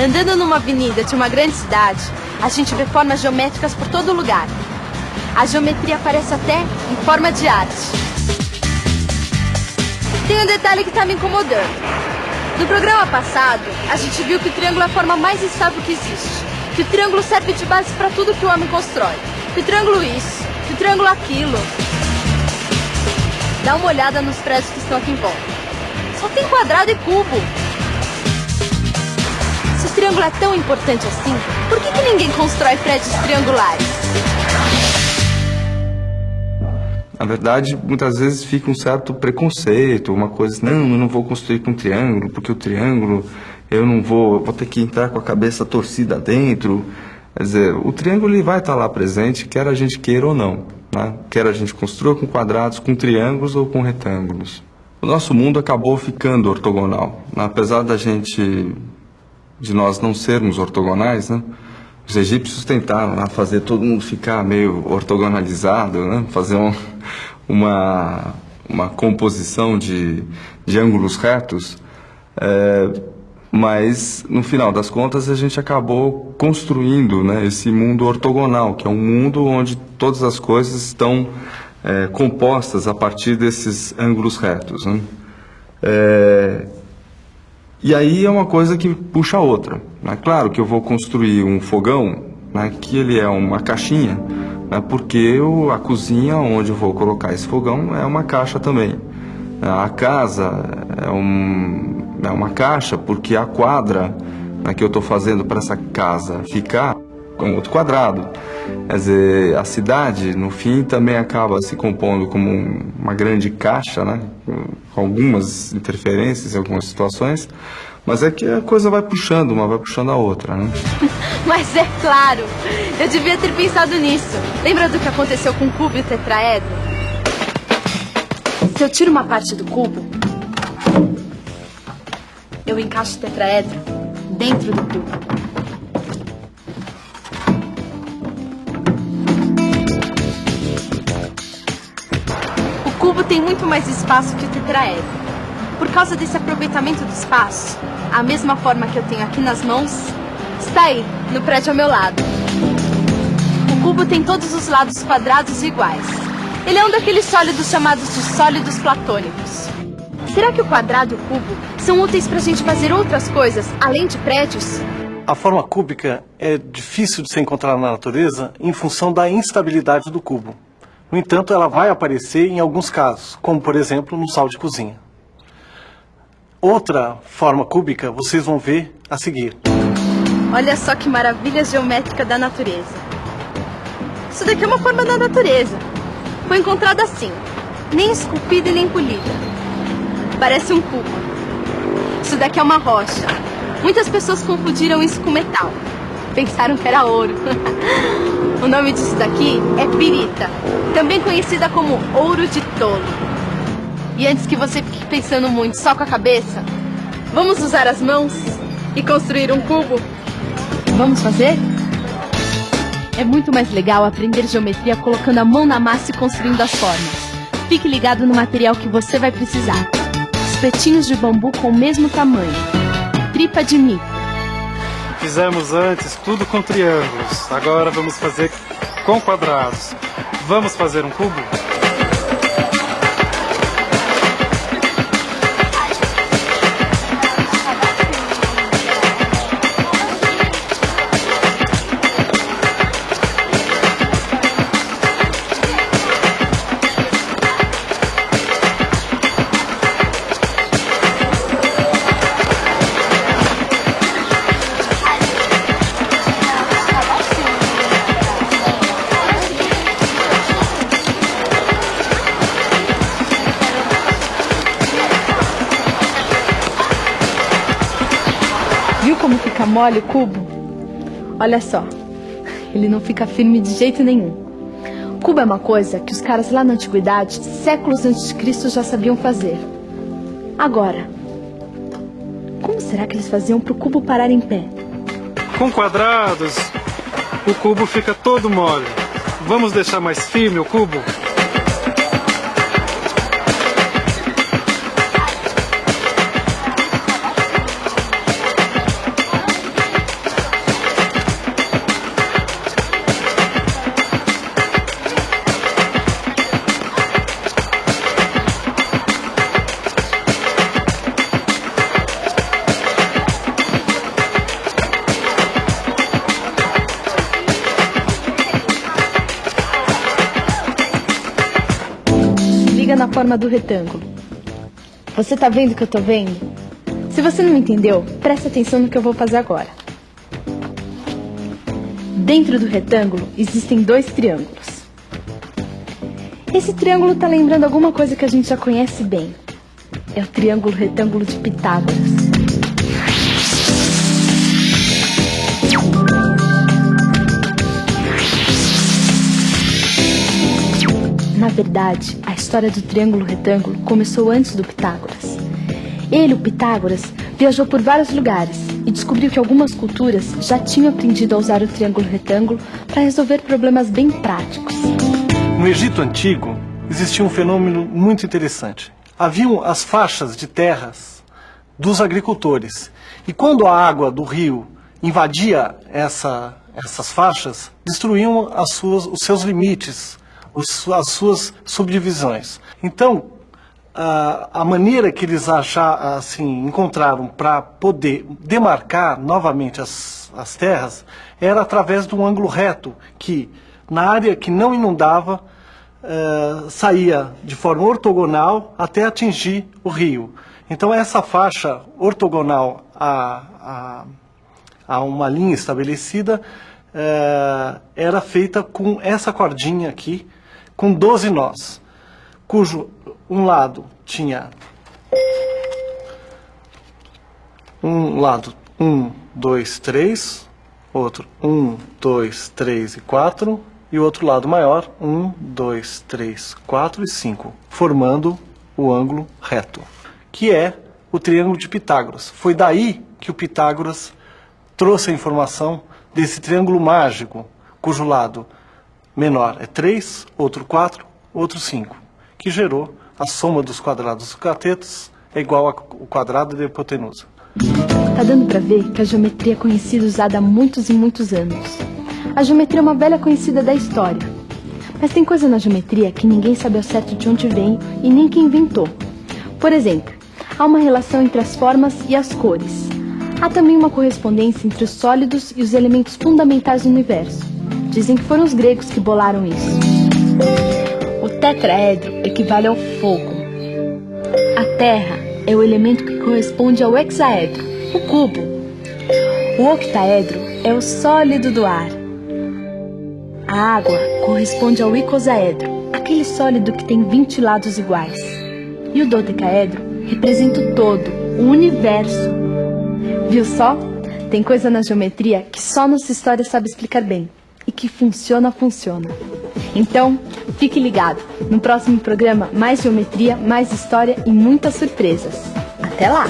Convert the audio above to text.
Andando numa avenida de uma grande cidade, a gente vê formas geométricas por todo lugar. A geometria aparece até em forma de arte. Tem um detalhe que está me incomodando. No programa passado, a gente viu que o triângulo é a forma mais estável que existe. Que o triângulo serve de base para tudo que o homem constrói. Que o triângulo isso, que o triângulo aquilo. Dá uma olhada nos prédios que estão aqui em volta. Só tem quadrado e cubo. Triângulo é tão importante assim, por que, que ninguém constrói prédios triangulares? Na verdade, muitas vezes fica um certo preconceito, uma coisa assim, não, eu não vou construir com triângulo, porque o triângulo eu não vou, vou ter que entrar com a cabeça torcida dentro. Quer dizer, o triângulo ele vai estar lá presente, quer a gente queira ou não. Né? Quer a gente construa com quadrados, com triângulos ou com retângulos. O nosso mundo acabou ficando ortogonal. Né? Apesar da gente, de nós não sermos ortogonais, né? Os egípcios tentaram né, fazer todo mundo ficar meio ortogonalizado, né? fazer um, uma, uma composição de, de ângulos retos, é, mas no final das contas a gente acabou construindo né, esse mundo ortogonal, que é um mundo onde todas as coisas estão é, compostas a partir desses ângulos retos. Né? É, e aí é uma coisa que puxa a outra. Né? Claro que eu vou construir um fogão, né, que ele é uma caixinha, né, porque eu, a cozinha onde eu vou colocar esse fogão é uma caixa também. A casa é, um, é uma caixa porque a quadra né, que eu estou fazendo para essa casa ficar um outro quadrado. Quer dizer, a cidade, no fim, também acaba se compondo como uma grande caixa, né? com algumas interferências em algumas situações, mas é que a coisa vai puxando, uma vai puxando a outra. Né? mas é claro, eu devia ter pensado nisso. Lembra do que aconteceu com o cubo e o tetraedro? Se eu tiro uma parte do cubo, eu encaixo o tetraedro dentro do cubo. Cubo tem muito mais espaço que o tetraedro. Por causa desse aproveitamento do espaço, a mesma forma que eu tenho aqui nas mãos, está aí, no prédio ao meu lado. O cubo tem todos os lados quadrados iguais. Ele é um daqueles sólidos chamados de sólidos platônicos. Será que o quadrado e o cubo são úteis para a gente fazer outras coisas, além de prédios? A forma cúbica é difícil de se encontrar na natureza em função da instabilidade do cubo. No entanto, ela vai aparecer em alguns casos, como por exemplo no sal de cozinha. Outra forma cúbica vocês vão ver a seguir. Olha só que maravilha geométrica da natureza. Isso daqui é uma forma da natureza. Foi encontrada assim, nem esculpida e nem polida. Parece um cubo. Isso daqui é uma rocha. Muitas pessoas confundiram isso com metal. Pensaram que era ouro. O nome disso daqui é pirita, também conhecida como ouro de tolo. E antes que você fique pensando muito só com a cabeça, vamos usar as mãos e construir um cubo? Vamos fazer? É muito mais legal aprender geometria colocando a mão na massa e construindo as formas. Fique ligado no material que você vai precisar. Espetinhos de bambu com o mesmo tamanho. Tripa de mico Fizemos antes tudo com triângulos, agora vamos fazer com quadrados. Vamos fazer um cubo? Mole o cubo, olha só, ele não fica firme de jeito nenhum. Cubo é uma coisa que os caras lá na antiguidade, séculos antes de Cristo, já sabiam fazer. Agora, como será que eles faziam para o cubo parar em pé? Com quadrados, o cubo fica todo mole. Vamos deixar mais firme o cubo? Forma do retângulo. Você tá vendo o que eu tô vendo? Se você não entendeu, preste atenção no que eu vou fazer agora. Dentro do retângulo existem dois triângulos. Esse triângulo está lembrando alguma coisa que a gente já conhece bem. É o triângulo retângulo de Pitágoras. Na verdade, a história do triângulo retângulo começou antes do Pitágoras. Ele, o Pitágoras, viajou por vários lugares e descobriu que algumas culturas já tinham aprendido a usar o triângulo retângulo para resolver problemas bem práticos. No Egito Antigo, existia um fenômeno muito interessante. Haviam as faixas de terras dos agricultores. E quando a água do rio invadia essa, essas faixas, destruíam as suas, os seus limites, as suas subdivisões. Então, a, maneira que eles achar, assim, encontraram para poder demarcar novamente as, as terras era através de um ângulo reto, que na área que não inundava, uh, saía de forma ortogonal até atingir o rio. Então essa faixa ortogonal a, a, a uma linha estabelecida uh, era feita com essa cordinha aqui, com 12 nós, cujo um lado tinha um lado 1, 2, 3, outro 1, 2, 3 e 4, e o outro lado maior 1, 2, 3, 4 e 5, formando o ângulo reto, que é o triângulo de Pitágoras. Foi daí que o Pitágoras trouxe a informação desse triângulo mágico, cujo lado menor é 3, outro 4, outro 5, que gerou a soma dos quadrados dos catetos é igual ao quadrado da hipotenusa. Tá dando para ver que a geometria é conhecida usada há muitos e muitos anos. A geometria é uma velha conhecida da história. Mas tem coisa na geometria que ninguém sabe ao certo de onde vem e nem quem inventou. Por exemplo, há uma relação entre as formas e as cores. Há também uma correspondência entre os sólidos e os elementos fundamentais do universo. Dizem que foram os gregos que bolaram isso. O tetraedro equivale ao fogo. A terra é o elemento que corresponde ao hexaedro, o cubo. O octaedro é o sólido do ar. A água corresponde ao icosaedro, aquele sólido que tem 20 lados iguais. E o dodecaedro representa o todo, o universo. Viu só? Tem coisa na geometria que só nossa história sabe explicar bem e que funciona, funciona. Então, fique ligado. No próximo programa, mais geometria, mais história e muitas surpresas. Até lá!